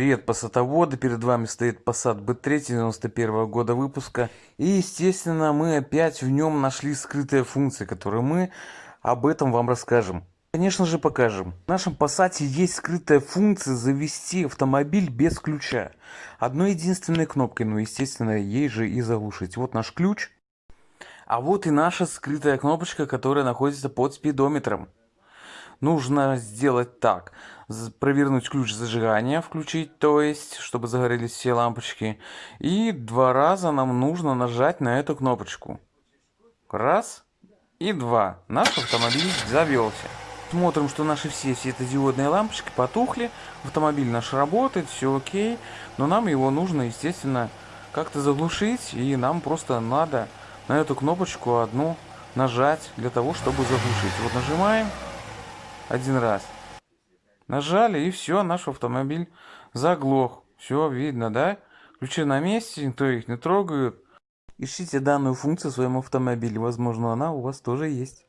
Привет, пассатоводы! Перед вами стоит Passat B3 91 года выпуска. И, естественно, мы опять в нем нашли скрытые функции, которые мы об этом вам расскажем. Конечно же покажем. В нашем Passat есть скрытая функция завести автомобиль без ключа. Одной единственной кнопкой, ну естественно ей же и заглушить. Вот наш ключ. А вот и наша скрытая кнопочка, которая находится под спидометром нужно сделать так. Провернуть ключ зажигания, включить, то есть, чтобы загорелись все лампочки. И два раза нам нужно нажать на эту кнопочку. Раз и два. Наш автомобиль завелся. Смотрим, что наши все светодиодные лампочки потухли. Автомобиль наш работает, все окей. Но нам его нужно, естественно, как-то заглушить. И нам просто надо на эту кнопочку одну нажать для того, чтобы заглушить. Вот нажимаем один раз. Нажали, и все, наш автомобиль заглох. Все видно, да? Ключи на месте, никто их не трогает. Ищите данную функцию в своем автомобиле. Возможно, она у вас тоже есть.